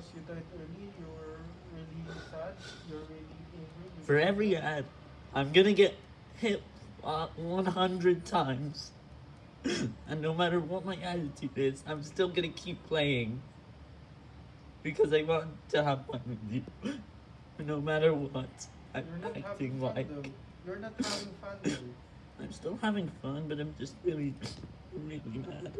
because you died early, you're really sad, you're really angry. For every ad, I'm gonna get hit uh, 100 times. and no matter what my attitude is, I'm still gonna keep playing. Because I want to have fun with you. no matter what I'm acting like. You're not having fun though. I'm still having fun, but I'm just really, really mad.